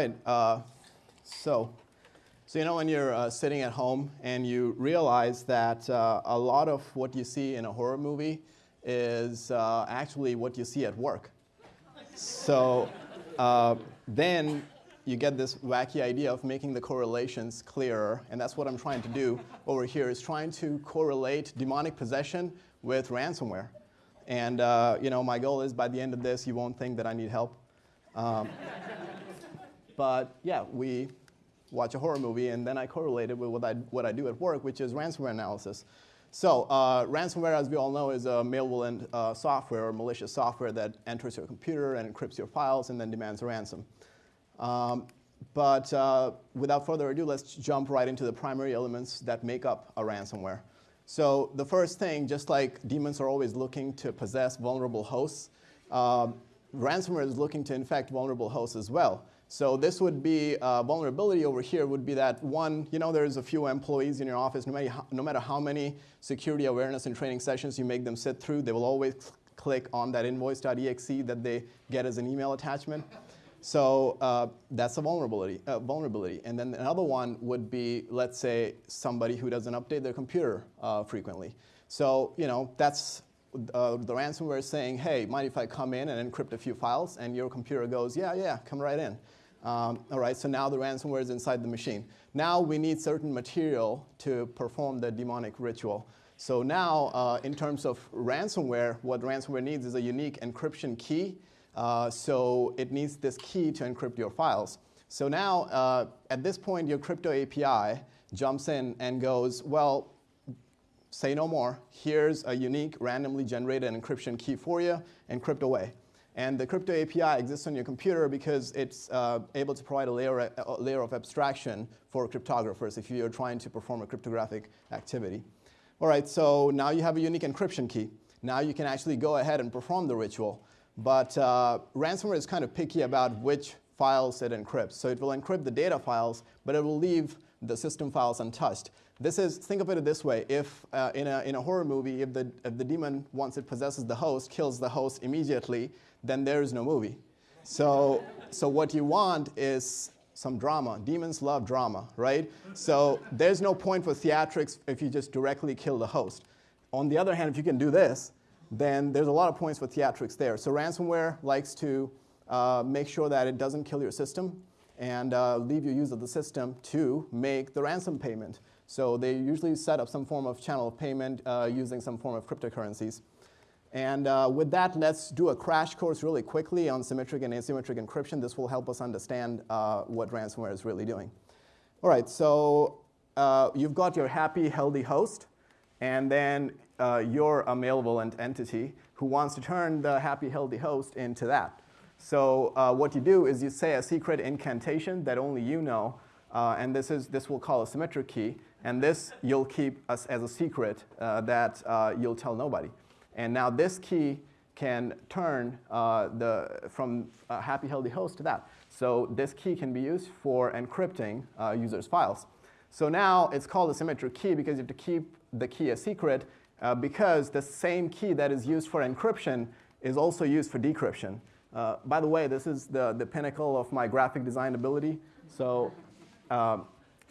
right. Uh, so, so you know when you're uh, sitting at home and you realize that uh, a lot of what you see in a horror movie is uh, actually what you see at work. So uh, then you get this wacky idea of making the correlations clearer, and that's what I'm trying to do over here, is trying to correlate demonic possession with ransomware. And uh, you know, my goal is by the end of this, you won't think that I need help. Um, but yeah, we watch a horror movie, and then I correlate it with what I, what I do at work, which is ransomware analysis. So uh, ransomware, as we all know, is a malevolent uh, software or malicious software that enters your computer and encrypts your files and then demands a ransom. Um, but uh, without further ado, let's jump right into the primary elements that make up a ransomware. So the first thing, just like demons are always looking to possess vulnerable hosts, um, ransomware is looking to infect vulnerable hosts as well. So this would be uh, vulnerability over here would be that one, you know there's a few employees in your office, no matter, how, no matter how many security awareness and training sessions you make them sit through, they will always click on that invoice.exe that they get as an email attachment. So uh, that's a vulnerability, uh, vulnerability. And then another one would be, let's say, somebody who doesn't update their computer uh, frequently. So you know that's uh, the ransomware saying, hey, mind if I come in and encrypt a few files? And your computer goes, yeah, yeah, come right in. Um, all right, so now the ransomware is inside the machine. Now we need certain material to perform the demonic ritual. So now, uh, in terms of ransomware, what ransomware needs is a unique encryption key. Uh, so it needs this key to encrypt your files. So now, uh, at this point, your crypto API jumps in and goes, well, say no more. Here's a unique, randomly generated encryption key for you, encrypt away. And the crypto API exists on your computer because it's uh, able to provide a layer, a layer of abstraction for cryptographers if you're trying to perform a cryptographic activity. All right, so now you have a unique encryption key. Now you can actually go ahead and perform the ritual. But uh, ransomware is kind of picky about which files it encrypts. So it will encrypt the data files, but it will leave the system files untouched. This is, think of it this way, if uh, in, a, in a horror movie, if the, if the demon, once it possesses the host, kills the host immediately, then there is no movie. So, so what you want is some drama. Demons love drama, right? So there's no point for theatrics if you just directly kill the host. On the other hand, if you can do this, then there's a lot of points for theatrics there. So ransomware likes to uh, make sure that it doesn't kill your system and uh, leave your use of the system to make the ransom payment. So they usually set up some form of channel of payment uh, using some form of cryptocurrencies. And uh, with that, let's do a crash course really quickly on symmetric and asymmetric encryption. This will help us understand uh, what ransomware is really doing. All right, so uh, you've got your happy, healthy host, and then uh, you're a malevolent entity who wants to turn the happy, healthy host into that. So uh, what you do is you say a secret incantation that only you know, uh, and this, is, this we'll call a symmetric key. And this you'll keep as, as a secret uh, that uh, you'll tell nobody. And now this key can turn uh, the, from a happy, healthy host to that. So this key can be used for encrypting uh, users' files. So now it's called a symmetric key because you have to keep the key a secret uh, because the same key that is used for encryption is also used for decryption. Uh, by the way, this is the, the pinnacle of my graphic design ability. So, um,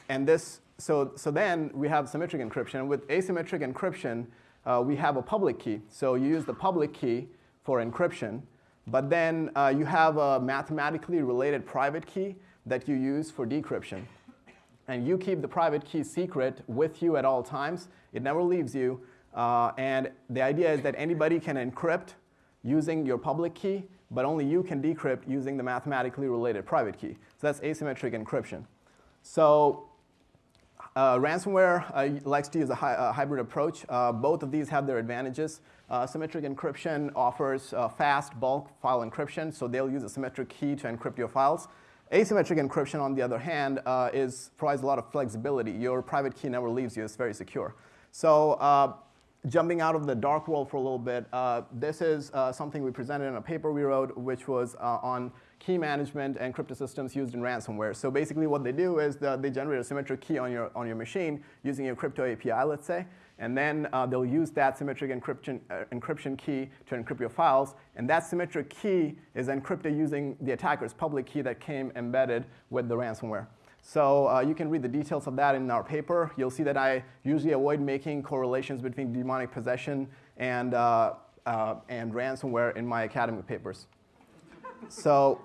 and this so, so then we have symmetric encryption. With asymmetric encryption, uh, we have a public key. So you use the public key for encryption, but then uh, you have a mathematically related private key that you use for decryption. And you keep the private key secret with you at all times. It never leaves you. Uh, and the idea is that anybody can encrypt using your public key, but only you can decrypt using the mathematically related private key. So that's asymmetric encryption. So uh, ransomware uh, likes to use a, hi a hybrid approach. Uh, both of these have their advantages. Uh, symmetric encryption offers uh, fast bulk file encryption, so they'll use a symmetric key to encrypt your files. Asymmetric encryption, on the other hand, uh, is, provides a lot of flexibility. Your private key never leaves you. It's very secure. So jumping out of the dark world for a little bit, this is something we presented in a paper we wrote, which was on key management and cryptosystems used in ransomware. So basically what they do is the, they generate a symmetric key on your, on your machine using your crypto API, let's say, and then uh, they'll use that symmetric encryption, uh, encryption key to encrypt your files, and that symmetric key is encrypted using the attacker's public key that came embedded with the ransomware. So uh, you can read the details of that in our paper. You'll see that I usually avoid making correlations between demonic possession and, uh, uh, and ransomware in my academic papers. so,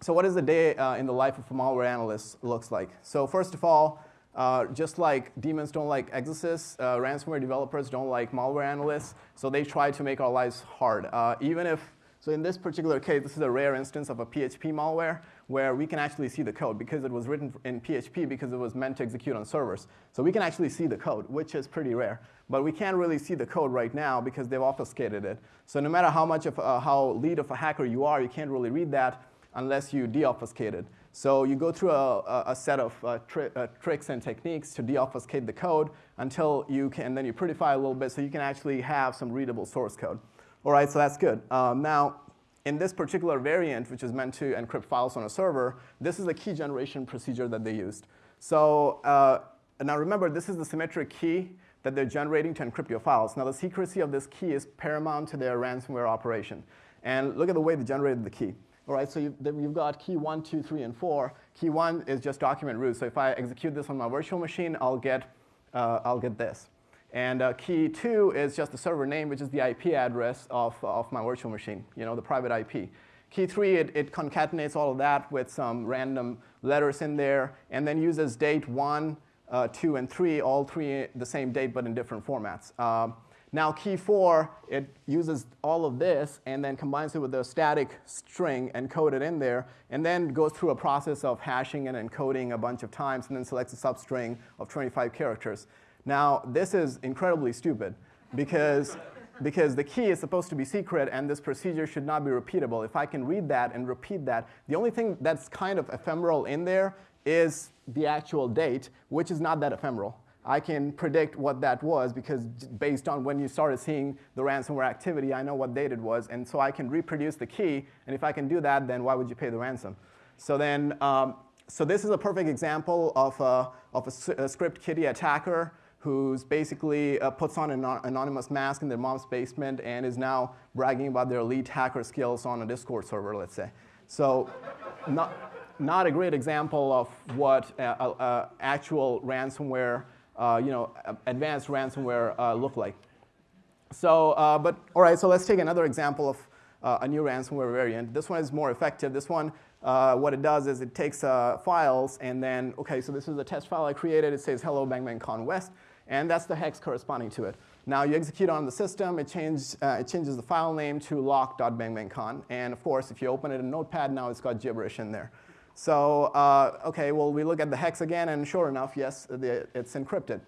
so what does a day uh, in the life of a malware analyst looks like? So first of all, uh, just like demons don't like exorcists, uh, ransomware developers don't like malware analysts, so they try to make our lives hard. even if so in this particular case, this is a rare instance of a PHP malware where we can actually see the code because it was written in PHP because it was meant to execute on servers. So we can actually see the code, which is pretty rare. But we can't really see the code right now because they've obfuscated it. So no matter how much of uh, how lead of a hacker you are, you can't really read that unless you deobfuscate it. So you go through a, a set of uh, tri uh, tricks and techniques to deobfuscate the code until you can, then you prettify a little bit so you can actually have some readable source code. All right, so that's good. Um, now, in this particular variant, which is meant to encrypt files on a server, this is the key generation procedure that they used. So uh, now remember, this is the symmetric key that they're generating to encrypt your files. Now the secrecy of this key is paramount to their ransomware operation. And look at the way they generated the key. All right, so you've, you've got key one, two, three, and 4. Key 1 is just document root. So if I execute this on my virtual machine, I'll get, uh, I'll get this. And uh, key two is just the server name, which is the IP address of, of my virtual machine, you know, the private IP. Key three, it, it concatenates all of that with some random letters in there, and then uses date one, uh, two, and three, all three the same date but in different formats. Uh, now key four, it uses all of this and then combines it with a static string encoded in there, and then goes through a process of hashing and encoding a bunch of times, and then selects a substring of 25 characters. Now, this is incredibly stupid because, because the key is supposed to be secret and this procedure should not be repeatable. If I can read that and repeat that, the only thing that's kind of ephemeral in there is the actual date, which is not that ephemeral. I can predict what that was because based on when you started seeing the ransomware activity, I know what date it was, and so I can reproduce the key, and if I can do that, then why would you pay the ransom? So then, um, so this is a perfect example of a, of a, a script kiddie attacker who's basically uh, puts on an anonymous mask in their mom's basement and is now bragging about their elite hacker skills on a Discord server, let's say. So not, not a great example of what uh, uh, actual ransomware, uh, you know, advanced ransomware uh, look like. So, uh, but all right, so let's take another example of a new ransomware variant. This one is more effective. This one, what it does is it takes files and then, okay, so this is a test file I created. It says hello bang bang con west and that's the hex corresponding to it. Now you execute on the system, it, change, uh, it changes the file name to lock.bangbangcon, and of course, if you open it in Notepad, now it's got gibberish in there. So, uh, okay, well, we look at the hex again, and sure enough, yes, the, it's encrypted.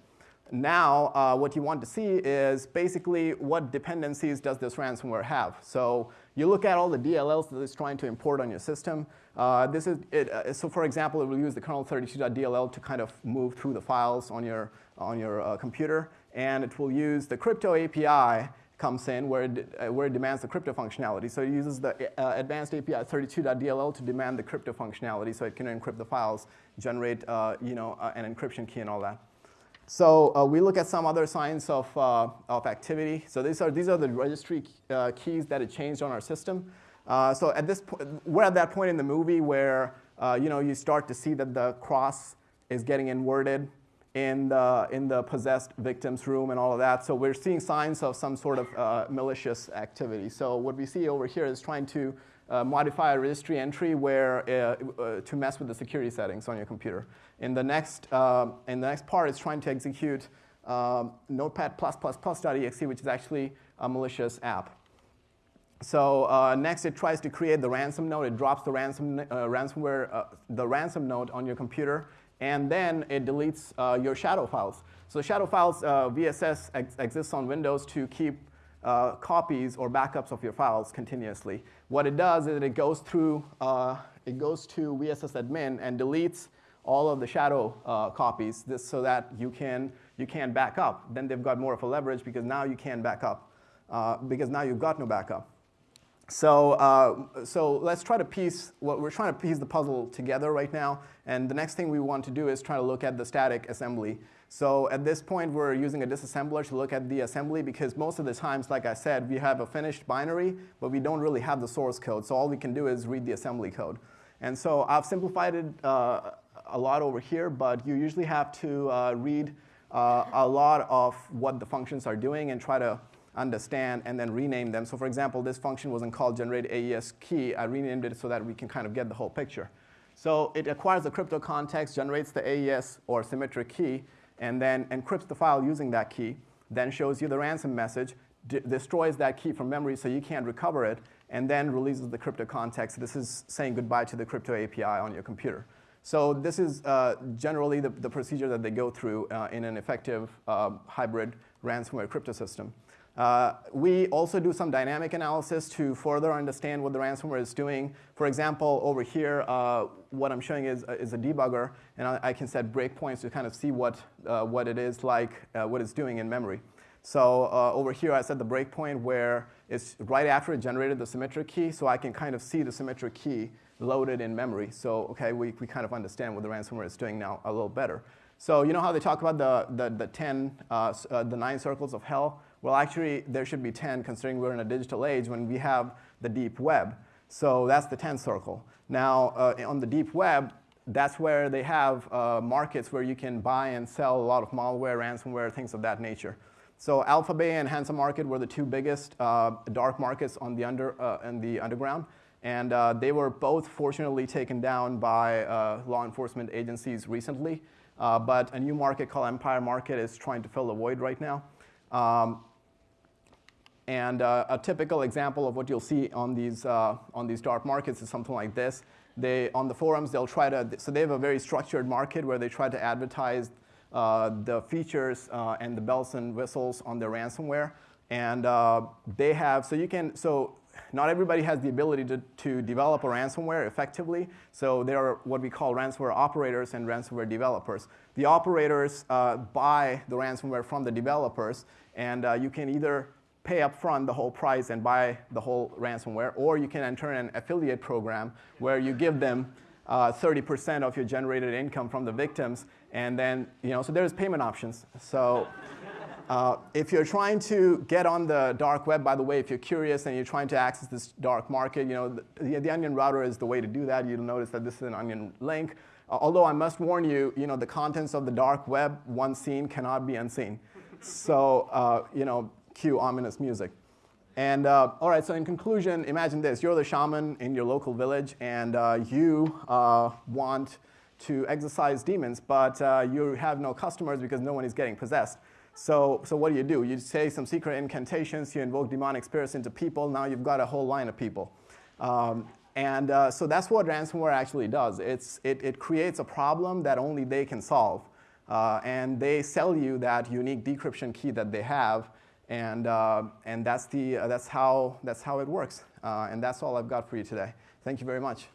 Now, uh, what you want to see is basically what dependencies does this ransomware have. So you look at all the DLLs that it's trying to import on your system. Uh, this is it, uh, so for example, it will use the kernel32.dll to kind of move through the files on your, on your uh, computer. And it will use the crypto API comes in where it, uh, where it demands the crypto functionality. So it uses the uh, advanced API 32.dll to demand the crypto functionality so it can encrypt the files, generate uh, you know, an encryption key and all that. So uh, we look at some other signs of, uh, of activity. So these are, these are the registry uh, keys that it changed on our system. Uh, so at this point, we're at that point in the movie where uh, you know, you start to see that the cross is getting inverted in the, in the possessed victim's room and all of that. So we're seeing signs of some sort of uh, malicious activity. So what we see over here is trying to modify a registry entry where, to mess with the security settings on your computer. In the next, uh, in the next part, it's trying to execute um, notepad+++.exe, which is actually a malicious app. So uh, next, it tries to create the ransom node. It drops the ransom, uh, ransomware, uh, the ransom node on your computer, and then it deletes uh, your shadow files. So shadow files, uh, VSS ex exists on Windows to keep uh, copies or backups of your files continuously. What it does is it goes through, it goes to VSS admin and deletes all of the shadow uh, copies this, so that you can, you can back up. Then they've got more of a leverage because now you can back up, uh, because now you've got no backup. So, uh, so let's try to piece, what we're trying to piece the puzzle together right now. And the next thing we want to do is try to look at the static assembly. So at this point, we're using a disassembler to look at the assembly because most of the times, like I said, we have a finished binary, but we don't really have the source code. So all we can do is read the assembly code. And so I've simplified it uh, a lot over here, but you usually have to uh, read uh, a lot of what the functions are doing and try to understand and then rename them. So for example, this function wasn't called generate AES key. I renamed it so that we can kind of get the whole picture. So it acquires the crypto context, generates the AES or symmetric key, and then encrypts the file using that key, then shows you the ransom message, destroys that key from memory so you can't recover it, and then releases the crypto context. This is saying goodbye to the crypto API on your computer. So this is uh, generally the, the, procedure that they go through uh, in an effective uh, hybrid ransomware crypto system. Uh, we also do some dynamic analysis to further understand what the ransomware is doing. For example, over here, uh, what I'm showing is, is a debugger, and I, I, can set breakpoints to kind of see what, uh, what it is like, uh, what it's doing in memory. So uh, over here, I set the breakpoint where it's right after it generated the symmetric key, so I can kind of see the symmetric key loaded in memory. So okay, we, we kind of understand what the ransomware is doing now a little better. So you know how they talk about the, the, the 10, uh, the nine circles of hell? Well, actually, there should be 10 considering we're in a digital age when we have the deep web. So that's the 10 circle. Now, uh, on the deep web, that's where they have uh, markets where you can buy and sell a lot of malware, ransomware, things of that nature. So Alphabay and Hansa Market were the two biggest uh, dark markets on the under, uh, in the underground. And uh, they were both fortunately taken down by uh, law enforcement agencies recently. but a new market called Empire Market is trying to fill the void right now. Um, and uh, a typical example of what you'll see on these, uh, on these dark markets is something like this. They, on the forums, they'll try to, so they have a very structured market where they try to advertise uh, the features uh, and the bells and whistles on their ransomware. And uh, they have, so you can, so not everybody has the ability to, to develop a ransomware effectively. So there are what we call ransomware operators and ransomware developers. The operators uh, buy the ransomware from the developers, and you can either pay up front the whole price and buy the whole ransomware, or you can enter an affiliate program where you give them 30% uh, of your generated income from the victims, and then, you know, so there's payment options. So uh, if you're trying to get on the dark web, by the way, if you're curious and you're trying to access this dark market, you know, the, the Onion router is the way to do that. You'll notice that this is an Onion link. Uh, although I must warn you, you know, the contents of the dark web, once seen, cannot be unseen. So, uh, you know, cue ominous music. And uh, all right, so in conclusion, imagine this. You're the shaman in your local village, and uh, you uh, want to exorcise demons, but uh, you have no customers because no one is getting possessed. So, so what do you do? You say some secret incantations, you invoke demonic spirits into people, now you've got a whole line of people. Um, and uh, so that's what ransomware actually does. It's, it, it creates a problem that only they can solve. Uh, and they sell you that unique decryption key that they have, and, uh, and that's, the, uh, that's, how, that's how it works. Uh, and that's all I've got for you today. Thank you very much.